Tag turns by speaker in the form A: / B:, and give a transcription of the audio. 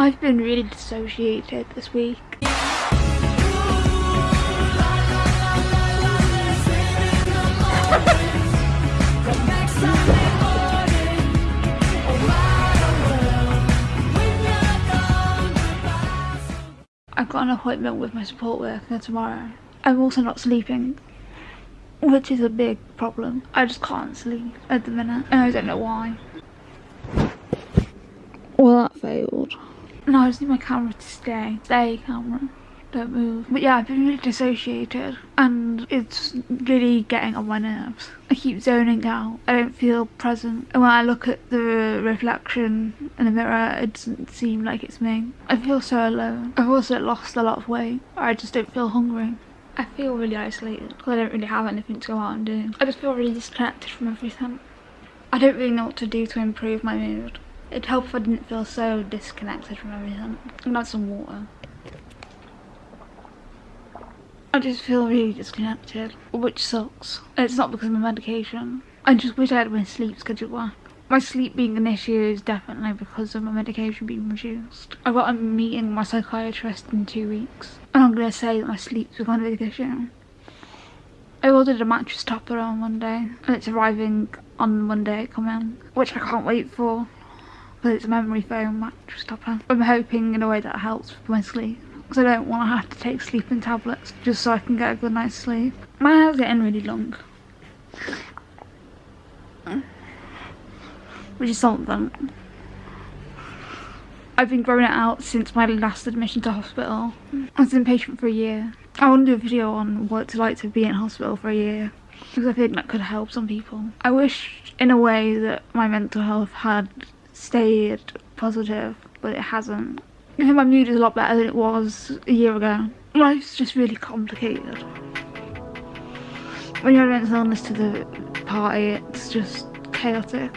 A: I've been really dissociated this week. I've got an appointment with my support worker tomorrow. I'm also not sleeping, which is a big problem. I just can't sleep at the minute, and I don't know why. Well, that failed. No, I just need my camera to stay. Stay, camera. Don't move. But yeah, I've been really dissociated and it's really getting on my nerves. I keep zoning out. I don't feel present. And when I look at the reflection in the mirror, it doesn't seem like it's me. I feel so alone. I've also lost a lot of weight. I just don't feel hungry. I feel really isolated because I don't really have anything to go out and do. I just feel really disconnected from everything. I don't really know what to do to improve my mood. It'd help if I didn't feel so disconnected from everything. I'm gonna some water. I just feel really disconnected, which sucks. It's not because of my medication. I just wish I had my sleep schedule back. My sleep being an issue is definitely because of my medication being reduced. I've got a meeting with my psychiatrist in two weeks. And I'm gonna say that my sleep's become a big issue. I ordered a mattress topper on Monday and it's arriving on Monday coming, which I can't wait for because it's a memory foam mattress topper. I'm hoping in a way that helps with my sleep because I don't want to have to take sleeping tablets just so I can get a good night's sleep. My hair's getting really long. Which is something. I've been growing it out since my last admission to hospital. I was inpatient for a year. I want to do a video on what it's like to be in hospital for a year because I think that could help some people. I wish in a way that my mental health had stayed positive but it hasn't. I think my mood is a lot better than it was a year ago. Life's just really complicated. When you have mental illness to the party, it's just chaotic.